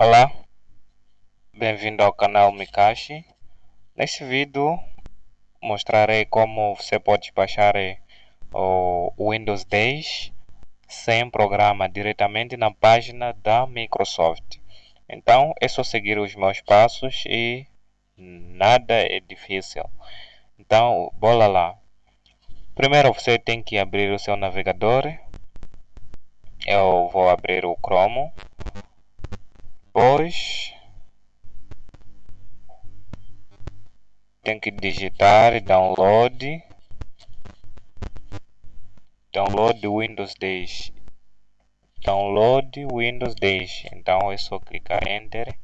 Olá, bem-vindo ao canal Mikashi. Neste vídeo mostrarei como você pode baixar eh, o Windows 10 sem programa diretamente na página da Microsoft. Então é só seguir os meus passos e nada é difícil. Então, bora lá. Primeiro você tem que abrir o seu navegador. Eu vou abrir o Chrome depois tem que digitar download. Download Windows 10 download Windows 10 então é só clicar enter.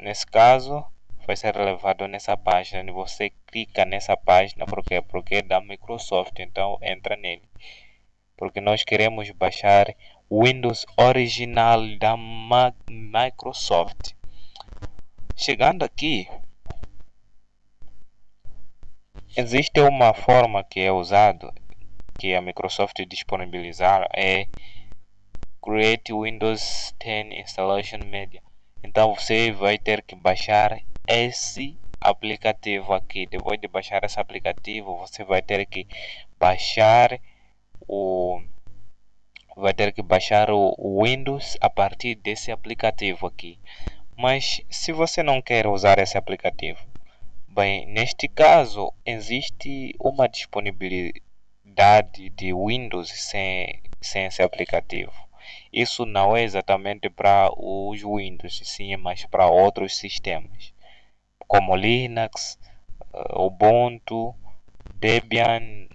Nesse caso vai ser levado nessa página. Você clica nessa página porque porque é da Microsoft. Então entra nele. Porque nós queremos baixar Windows original da Microsoft. Chegando aqui, existe uma forma que é usado que a Microsoft disponibilizar é Create Windows 10 Installation Media. Então você vai ter que baixar esse aplicativo aqui. Depois de baixar esse aplicativo, você vai ter que baixar o vai ter que baixar o Windows a partir desse aplicativo aqui. Mas se você não quer usar esse aplicativo, bem, neste caso existe uma disponibilidade de Windows sem, sem esse aplicativo. Isso não é exatamente para os Windows, sim, mas para outros sistemas, como Linux, eh, Ubuntu, Debian,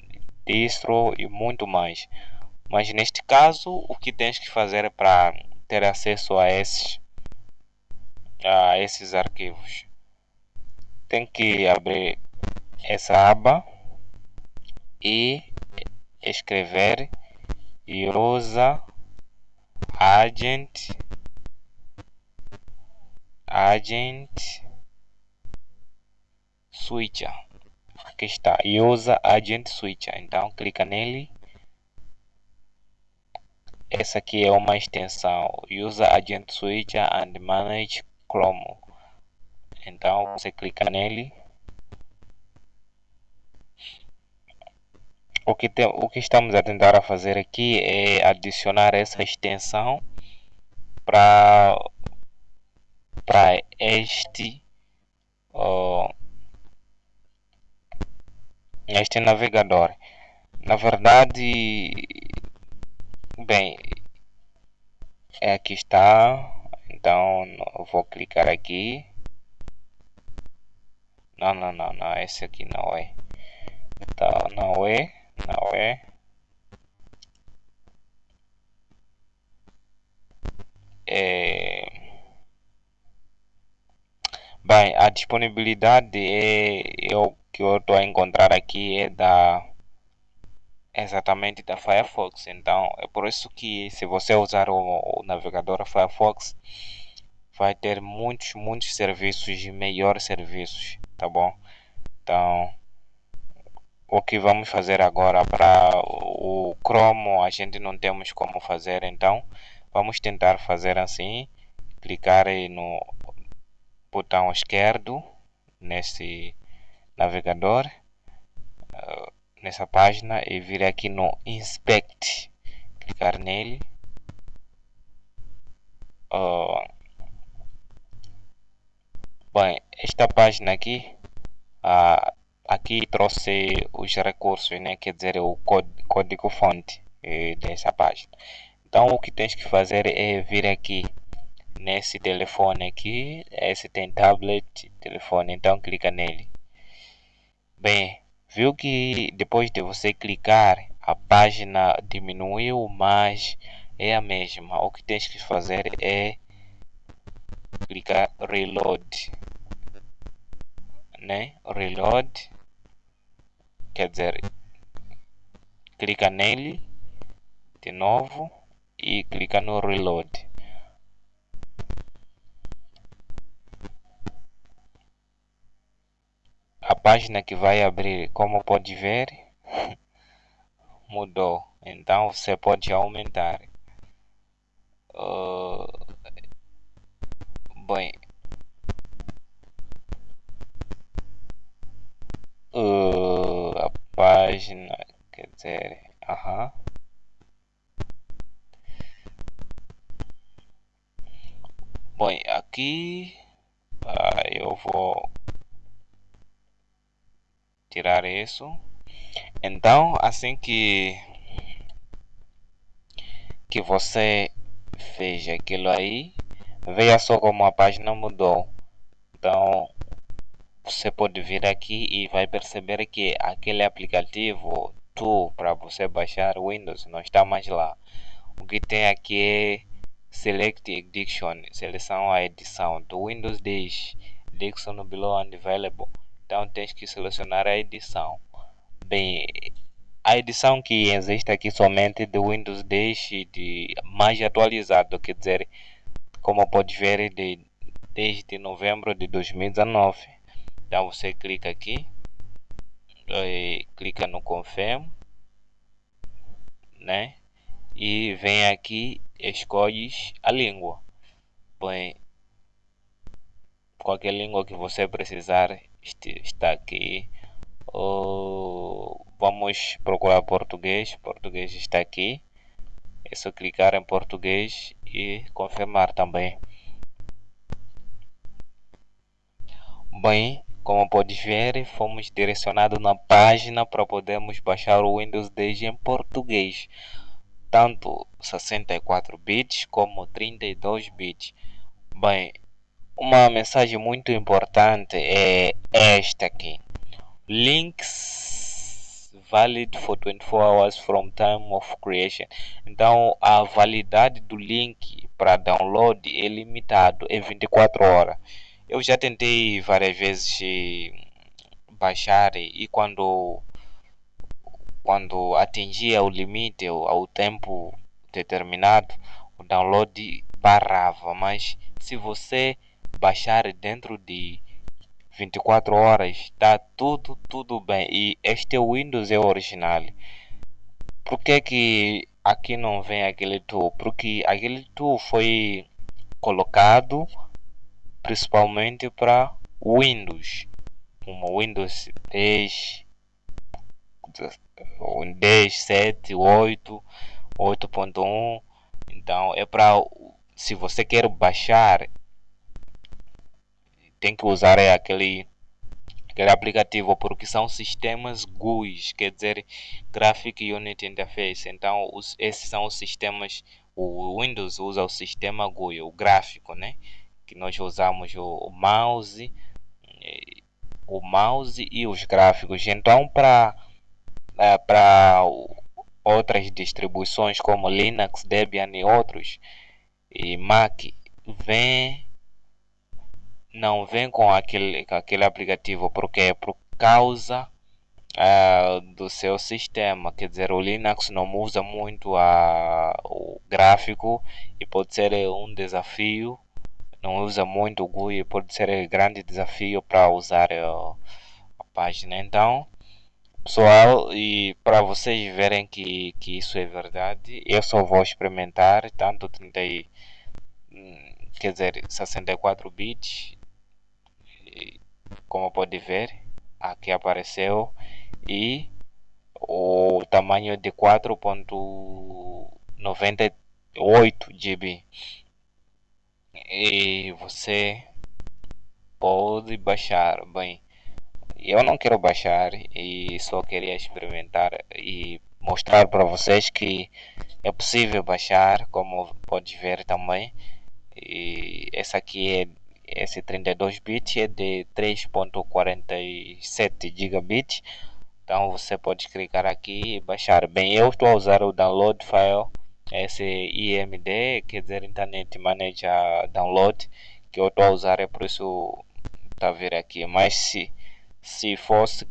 Distro e muito mais. Mas neste caso, o que tens que fazer é para ter acesso a esses, a esses arquivos? Tem que abrir essa aba e escrever usa agent agent switcher. Aqui está usa agent switcher. Então clica nele essa aqui é uma extensão Usa Agent Switcher and Manage Chrome. Então você clica nele. O que, tem, o que estamos a tentar a fazer aqui é adicionar essa extensão para para este uh, este navegador. Na verdade, Bem, é aqui está. Então eu vou clicar aqui. Não, não, não, não. Esse aqui não é. Então não é, não é. É... Bem, a disponibilidade é, o que eu estou a encontrar aqui é da exatamente da Firefox. Então é por isso que se você usar o, o navegador Firefox vai ter muitos, muitos serviços e melhores serviços, tá bom? Então o que vamos fazer agora para o Chrome a gente não temos como fazer, então vamos tentar fazer assim, clicar no botão esquerdo nesse navegador nessa página e vir aqui no inspect clicar nele. Uh, bem esta página aqui aqui trouxe os recursos né? Quer dizer o código fonte eh, dessa página. Então o que tens que fazer é vir aqui nesse telefone aqui esse tem tablet telefone. Então clica nele. Bem Viu que depois de você clicar a página diminuiu, mas é a mesma. O que tens que fazer é clicar reload, né? Reload, quer dizer, clica nele de novo e clica no reload. Página que vai abrir, como pode ver, mudou. Então você pode aumentar. Uh, Bem, uh, a página, quer dizer, aham. Bem, aqui ah, eu vou tirar isso. Então, assim que que você fez aquilo aí, veja só como a página mudou. Então, você pode vir aqui e vai perceber que aquele aplicativo tu para você baixar Windows não está mais lá. O que tem aqui é Select Edition, seleção a edição do Windows 10, Dixon below unavailable. Então tens que selecionar a edição. Bem, a edição que existe aqui somente do Windows 10 de mais atualizado, quer dizer, como pode ver de, desde novembro de 2019. Então você clica aqui, e clica no Confirm, né? E vem aqui, escolhes a língua. Põe qualquer língua que você precisar está aqui. Vamos procurar português. Português está aqui. É só clicar em português e confirmar também. Bem, como pode ver, fomos direcionados na página para podermos baixar o Windows 10 em português, tanto 64 bits como 32 bits. Bem, uma mensagem muito importante é esta aqui. Links valid for 24 hours from time of creation. Então, a validade do link para download é limitado, é 24 horas. Eu já tentei várias vezes baixar e quando quando atingia o limite ao tempo determinado, o download parava, mas se você baixar dentro de 24 horas, está tudo, tudo bem. E este Windows é original. Por que, que aqui não vem aquele tool? Porque aquele tool foi colocado principalmente para Windows, como Windows 10, 10, 7, 8, 8.1. Então é para se você quer baixar tem que usar é aquele aquele aplicativo porque são sistemas GUIs, quer dizer Graphic Unit Interface. Então os, esses são os sistemas o Windows usa o sistema GUI, o gráfico, né? Que nós usamos o, o mouse, o mouse e os gráficos. Então para é, para outras distribuições como Linux, Debian e outros e Mac vem não vem com aquele, aquele aplicativo porque é por causa uh, do seu sistema. Quer dizer, o Linux não usa muito a, o gráfico e pode ser um desafio. Não usa muito o GUI, pode ser um grande desafio para usar uh, a página. Então, pessoal, e para vocês verem que, que isso é verdade, eu só vou experimentar tanto 30 hum, quer dizer 64 bits como pode ver aqui apareceu e o tamanho de 4.98 GB e você pode baixar bem eu não quero baixar e só queria experimentar e mostrar para vocês que é possível baixar como pode ver também. E essa aqui é esse 32 bits é de 3.47 gigabits. Então você pode clicar aqui e baixar. Bem eu estou a usar o download file esse IMD quer dizer Internet Manager Download que eu estou a usar é por isso está a ver aqui. Mas se se fosse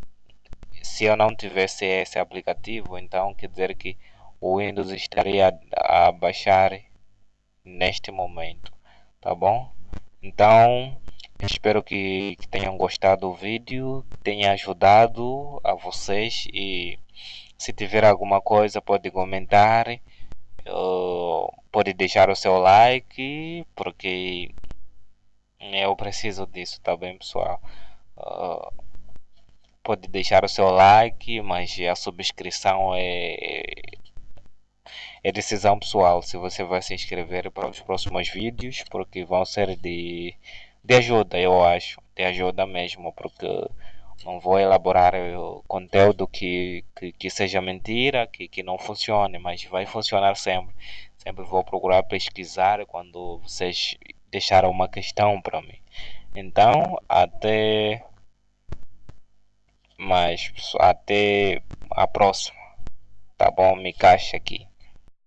se eu não tivesse esse aplicativo então quer dizer que o Windows estaria a baixar neste momento tá bom então, espero que, que tenham gostado do vídeo, tenha ajudado a vocês e se tiver alguma coisa pode comentar, pode deixar o seu like, porque Eu preciso disso, tá bem, pessoal? Pode deixar o seu like, mas a subscrição é, é decisão pessoal. Se você vai se inscrever para os próximos vídeos, porque vão ser de, de ajuda, eu acho, de ajuda mesmo, porque não vou elaborar conteúdo que, que, que, seja mentira, que, que não funcione, mas vai funcionar sempre. Sempre vou procurar pesquisar quando vocês deixaram uma questão para mim. Então, até mais, até a próxima. Tá bom? Me caixa aqui.